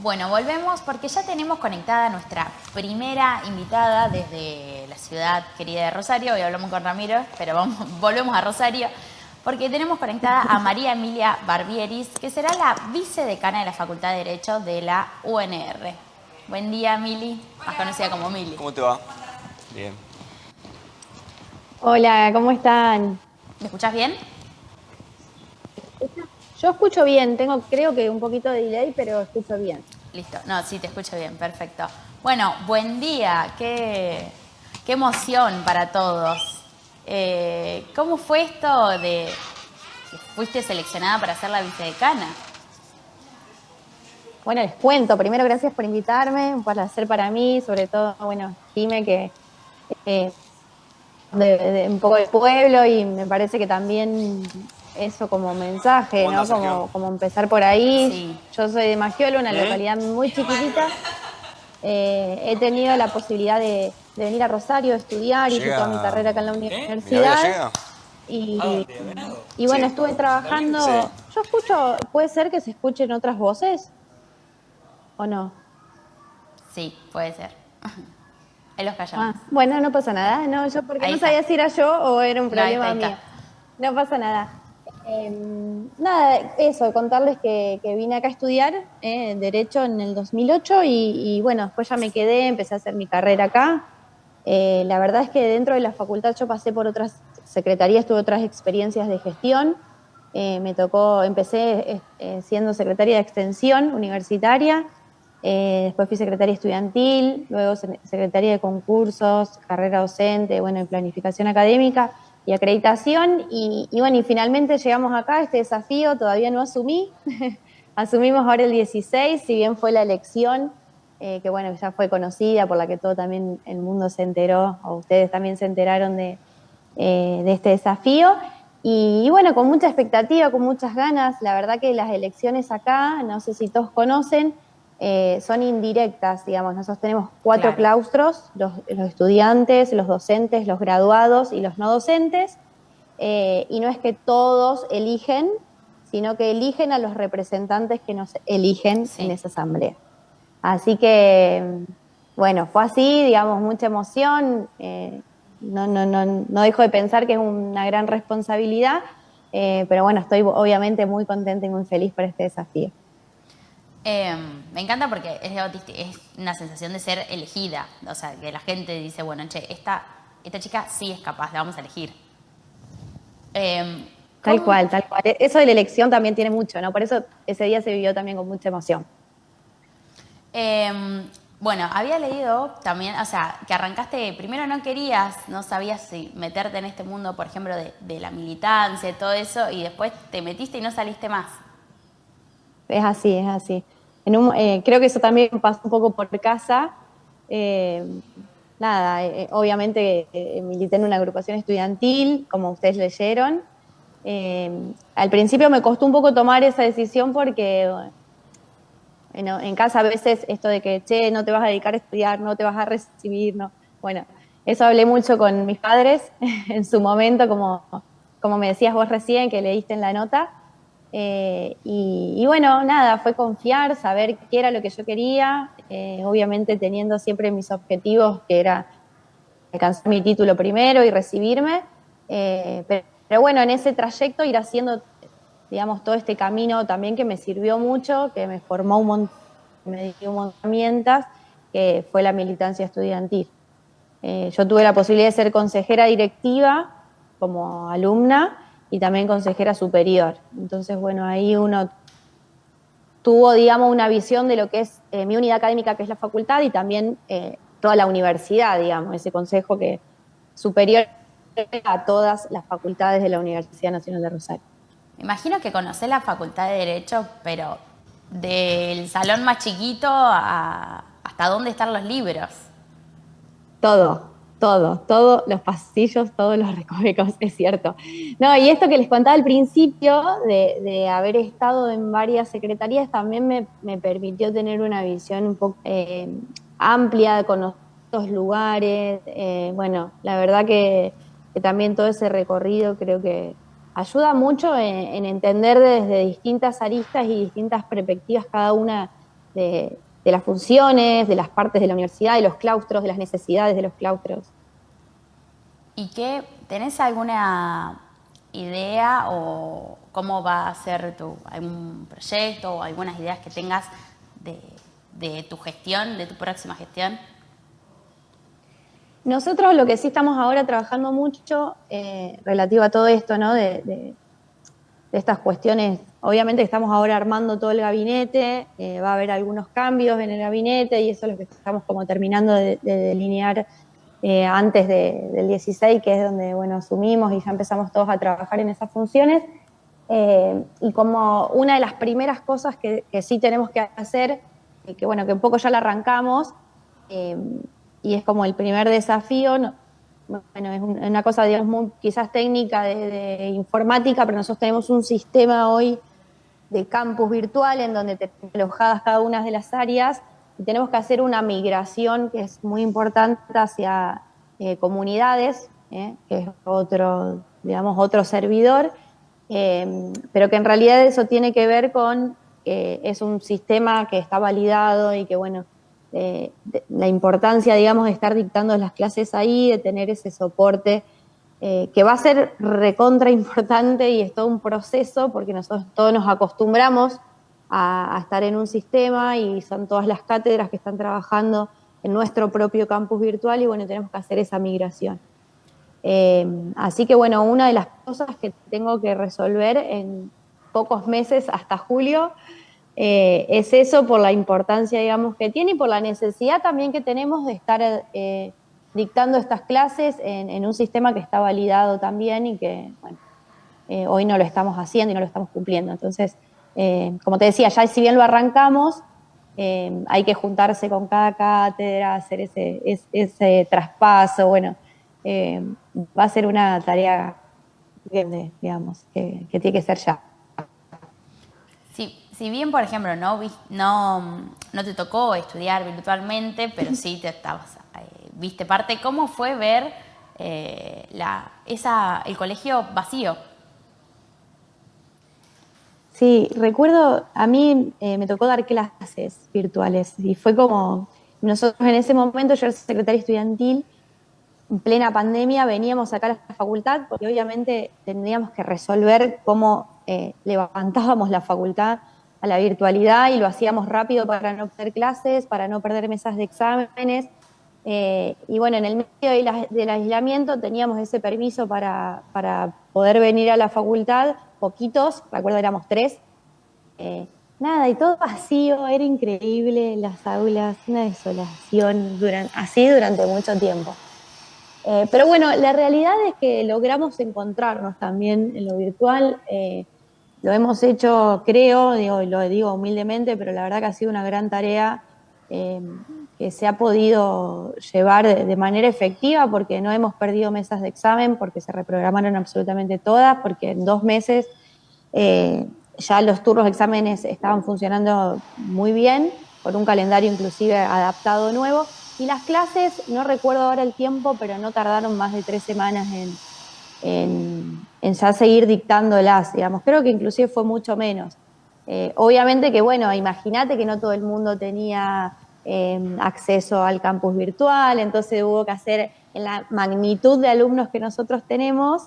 Bueno, volvemos porque ya tenemos conectada nuestra primera invitada desde la ciudad querida de Rosario. Hoy hablamos con Ramiro, pero vamos, volvemos a Rosario porque tenemos conectada a María Emilia Barbieris, que será la vicedecana de la Facultad de Derecho de la UNR. Buen día, Mili, más conocida como Mili. ¿Cómo te va? Bien. Hola, ¿cómo están? ¿Me escuchás bien? Yo escucho bien, tengo creo que un poquito de delay, pero escucho bien. Listo, no, sí, te escucho bien, perfecto. Bueno, buen día, qué, qué emoción para todos. Eh, ¿Cómo fue esto de que fuiste seleccionada para ser la vicedecana? Bueno, les cuento. Primero, gracias por invitarme, un placer para mí, sobre todo, bueno, Jime, que eh, de, un poco de pueblo y me parece que también eso como mensaje, ¿no? Como, como, empezar por ahí. Yo soy de Magiolo, una localidad muy chiquitita. Eh, he tenido la posibilidad de, venir a Rosario a estudiar, y toda mi carrera acá en la universidad. Y, ah, y, bueno, estuve trabajando. Yo escucho, ¿puede ser que se escuchen otras voces? ¿O no? Sí, puede ser. Ahí los callamos. Ah, bueno, no pasa nada. No, yo porque no sabía si era yo o era un problema mío. No pasa nada. Em, nada, eso, contarles que, vine acá a estudiar eh, Derecho en el 2008 y, bueno, después ya me quedé, empecé a hacer mi carrera acá. Eh, la verdad es que dentro de la facultad yo pasé por otras secretarías, tuve otras experiencias de gestión. Eh, me tocó, empecé siendo secretaria de extensión universitaria, después fui secretaria estudiantil, luego secretaria de concursos, carrera docente, bueno, en planificación académica y acreditación. Y, bueno, y finalmente llegamos acá, este desafío todavía no asumí. Asumimos ahora el 16, si bien fue la elección, eh, que bueno, ya fue conocida, por la que todo también el mundo se enteró, o ustedes también se enteraron de, eh, de este desafío. Y, bueno, con mucha expectativa, con muchas ganas, la verdad que las elecciones acá, no sé si todos conocen, eh, son indirectas, digamos. Nosotros tenemos cuatro claustros, los, estudiantes, los docentes, los graduados y los no docentes, eh, y no es que todos eligen, sino que eligen a los representantes que nos eligen en esa asamblea. Así que, bueno, fue así, digamos, mucha emoción. Eh, no, no, no, no dejo de pensar que es una gran responsabilidad, pero bueno, estoy obviamente muy contenta y muy feliz por este desafío. Em, me encanta porque es, es una sensación de ser elegida. O sea, que la gente dice, bueno, che, esta, esta chica sí es capaz, la vamos a elegir. Em, tal cual, tal cual. Eso de la elección también tiene mucho, ¿no? Por eso ese día se vivió también con mucha emoción. Em, bueno, había leído también, o sea, que arrancaste, primero no querías, no sabías si meterte en este mundo, por ejemplo, de, de la militancia todo eso, y después te metiste y no saliste más es así, es así. Eh, creo que eso también pasó un poco por casa. Eh, nada, eh, obviamente milité en una agrupación estudiantil, como ustedes leyeron. al principio me costó un poco tomar esa decisión porque en, casa a veces esto de que, che, no te vas a dedicar a estudiar, no te vas a recibir, no. Bueno, eso hablé mucho con mis padres en su momento, como, como me decías vos recién, que leíste en la nota. Eh, y, bueno, nada, fue confiar, saber qué era lo que yo quería, eh, obviamente teniendo siempre mis objetivos, que era alcanzar mi título primero y recibirme, eh, pero, bueno, en ese trayecto ir haciendo, digamos, todo este camino también que me sirvió mucho, que me formó un montón, me dio un montón de herramientas, que fue la militancia estudiantil. yo tuve la posibilidad de ser consejera directiva como alumna, y también consejera superior. Entonces, bueno, ahí uno tuvo, digamos, una visión de lo que es eh, mi unidad académica, que es la facultad, y también eh, toda la universidad, digamos, ese consejo que superior a todas las facultades de la Universidad Nacional de Rosario. Me imagino que conocés la Facultad de Derecho, pero del salón más chiquito a hasta dónde están los libros. Todo, todo, todos los pasillos, todos los recovecos, es cierto. No, y esto que les contaba al principio, de, haber estado en varias secretarías, también me, permitió tener una visión un poco eh, amplia de conocer los lugares. Eh, bueno, la verdad que, también todo ese recorrido creo que ayuda mucho en, entender desde distintas aristas y distintas perspectivas cada una de, las funciones, de las partes de la universidad, de los claustros, de las necesidades de los claustros. ¿Y qué, tenés alguna idea o cómo va a ser tu, algún proyecto o algunas ideas que tengas de tu gestión, de tu próxima gestión? Nosotros lo que sí estamos ahora trabajando mucho eh, relativo a todo esto, ¿no? De, estas cuestiones, obviamente estamos ahora armando todo el gabinete, eh, va a haber algunos cambios en el gabinete y eso es lo que estamos como terminando de, delinear eh, antes del 16, que es donde, bueno, asumimos y ya empezamos todos a trabajar en esas funciones. y como una de las primeras cosas que, que sí tenemos que hacer, que bueno, que un poco ya la arrancamos, y es como el primer desafío. Bueno, es una cosa, digamos, muy, quizás técnica de, informática, pero nosotros tenemos un sistema hoy de campus virtual en donde tenemos alojadas cada una de las áreas y tenemos que hacer una migración que es muy importante hacia eh, comunidades, eh, que es otro, digamos, otro servidor, eh, pero que en realidad eso tiene que ver con que es un sistema que está validado y que, bueno, la importancia, digamos, de estar dictando las clases ahí, de tener ese soporte, eh, que va a ser recontra importante y es todo un proceso porque nosotros todos nos acostumbramos a, estar en un sistema y son todas las cátedras que están trabajando en nuestro propio campus virtual y bueno, tenemos que hacer esa migración. Eh, así que bueno, una de las cosas que tengo que resolver en pocos meses hasta julio eh, es eso por la importancia, digamos, que tiene y por la necesidad también que tenemos de estar eh, dictando estas clases en, un sistema que está validado también y que, bueno, eh, hoy no lo estamos haciendo y no lo estamos cumpliendo. Entonces, como te decía, ya si bien lo arrancamos, hay que juntarse con cada cátedra, hacer ese, ese, traspaso, bueno, va a ser una tarea digamos, que tiene que ser ya si bien, por ejemplo, no, no, no te tocó estudiar virtualmente, pero sí te estabas, eh, viste parte, ¿cómo fue ver eh, la, esa, el colegio vacío? Sí, recuerdo, a mí eh, me tocó dar clases virtuales y fue como, nosotros en ese momento, yo era secretaria estudiantil, en plena pandemia veníamos acá a la facultad porque obviamente tendríamos que resolver cómo levantábamos la facultad a la virtualidad y lo hacíamos rápido para no perder clases, para no perder mesas de exámenes. Eh, y bueno, en el medio del aislamiento teníamos ese permiso para, poder venir a la facultad, poquitos, recuerdo éramos tres. Eh, nada, y todo vacío, era increíble, las aulas, una desolación, así durante mucho tiempo. Eh, pero bueno, la realidad es que logramos encontrarnos también en lo virtual. Lo hemos hecho, creo, digo, lo digo humildemente, pero la verdad que ha sido una gran tarea eh, que se ha podido llevar de, manera efectiva porque no hemos perdido mesas de examen, porque se reprogramaron absolutamente todas, porque en dos meses eh, ya los turnos de exámenes estaban funcionando muy bien, con un calendario inclusive adaptado nuevo, y las clases, no recuerdo ahora el tiempo, pero no tardaron más de tres semanas en, en, ya seguir dictándolas, digamos. Creo que inclusive fue mucho menos. Eh, obviamente que, bueno, imagínate que no todo el mundo tenía em, acceso al campus virtual, entonces hubo que hacer en la magnitud de alumnos que nosotros tenemos,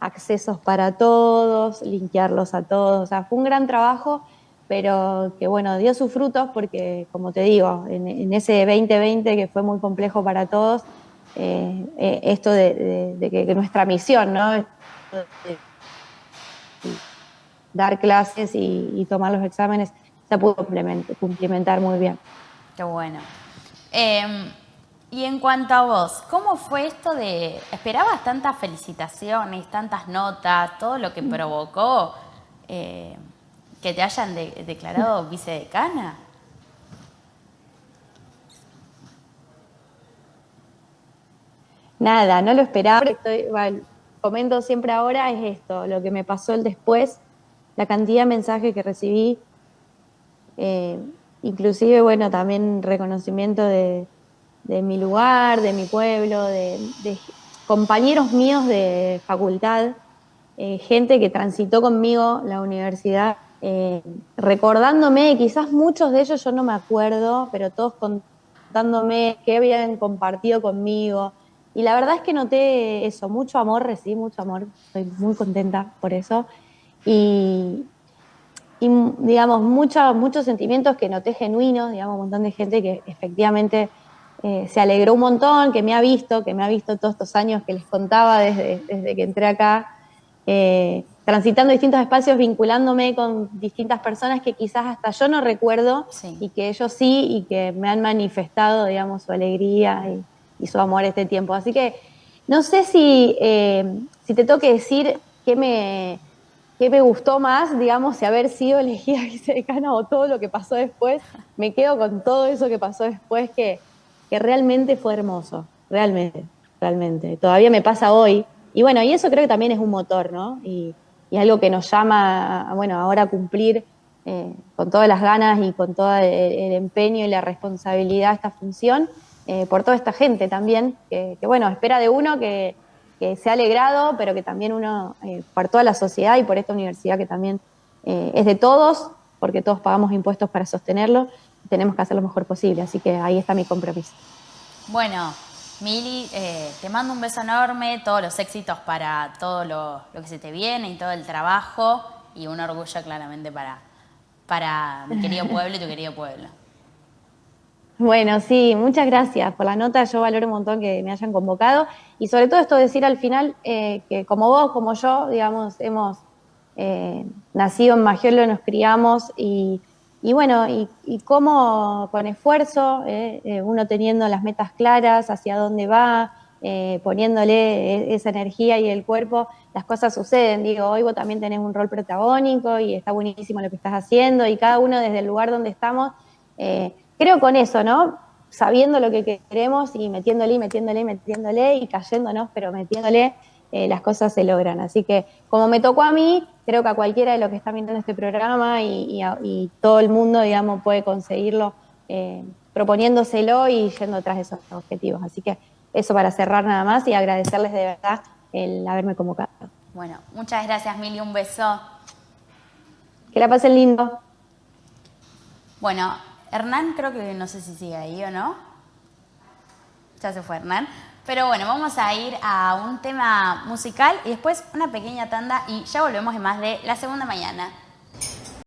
accesos para todos, linkearlos a todos. O sea, fue un gran trabajo, pero que, bueno, dio sus frutos porque, como te digo, en, en ese 2020 que fue muy complejo para todos, eh, eh, esto de, que, nuestra misión, ¿no? dar clases y, tomar los exámenes se pudo cumplimentar muy bien. Qué bueno. Em, y en cuanto a vos, ¿cómo fue esto de, esperabas tantas felicitaciones, tantas notas, todo lo que provocó eh, que te hayan declarado vicedecana? Nada, no lo esperaba. Comento siempre ahora es esto, lo que me pasó el después, la cantidad de mensajes que recibí, eh, inclusive, bueno, también reconocimiento de, mi lugar, de mi pueblo, de, compañeros míos de facultad, eh, gente que transitó conmigo la universidad eh, recordándome, quizás muchos de ellos yo no me acuerdo, pero todos contándome qué habían compartido conmigo. Y la verdad es que noté eso, mucho amor, recibí mucho amor, estoy muy contenta por eso. Y, digamos, muchos sentimientos que noté genuinos, digamos, un montón de gente que efectivamente eh, se alegró un montón, que me ha visto, que me ha visto todos estos años que les contaba desde, desde que entré acá, eh, transitando distintos espacios, vinculándome con distintas personas que quizás hasta yo no recuerdo y que ellos sí y que me han manifestado, digamos, su alegría y, su amor este tiempo. Así que no sé si, eh, si te tengo que decir qué me, qué me gustó más, digamos, si haber sido elegida vicedecana o todo lo que pasó después. Me quedo con todo eso que pasó después que que realmente fue hermoso, realmente, realmente. Todavía me pasa hoy. Y bueno, y eso creo que también es un motor, ¿no? Y, algo que nos llama, bueno, ahora a cumplir eh, con todas las ganas y con todo el, empeño y la responsabilidad esta función, eh, por toda esta gente también, que, bueno, espera de uno que, se ha alegrado, pero que también uno, eh, por toda la sociedad y por esta universidad que también es de todos, porque todos pagamos impuestos para sostenerlo, tenemos que hacer lo mejor posible. Así que ahí está mi compromiso. Bueno, Mili, eh, te mando un beso enorme, todos los éxitos para todo lo, que se te viene y todo el trabajo y un orgullo claramente para, para mi querido pueblo y tu querido pueblo. Bueno, sí, muchas gracias por la nota. Yo valoro un montón que me hayan convocado y sobre todo esto decir al final eh, que como vos, como yo, digamos, hemos eh, nacido en Magiolo, nos criamos y y bueno, y, cómo con esfuerzo, eh, eh, uno teniendo las metas claras, hacia dónde va, eh, poniéndole e, esa energía y el cuerpo, las cosas suceden. Digo, hoy vos también tenés un rol protagónico y está buenísimo lo que estás haciendo y cada uno desde el lugar donde estamos, creo con eso, ¿no? Sabiendo lo que queremos y metiéndole, metiéndole, metiéndole y cayéndonos, pero metiéndole, las cosas se logran. Así que como me tocó a mí, creo que a cualquiera de los que están viendo este programa y, todo el mundo, digamos, puede conseguirlo eh, proponiéndoselo y yendo atrás de esos objetivos. Así que eso para cerrar nada más y agradecerles de verdad el haberme convocado. Bueno, muchas gracias, Mili, un beso. Que la pasen lindo. Bueno, Hernán creo que no sé si sigue ahí o no. Ya se fue Hernán. Pero bueno, vamos a ir a un tema musical y después una pequeña tanda y ya volvemos en más de la segunda mañana.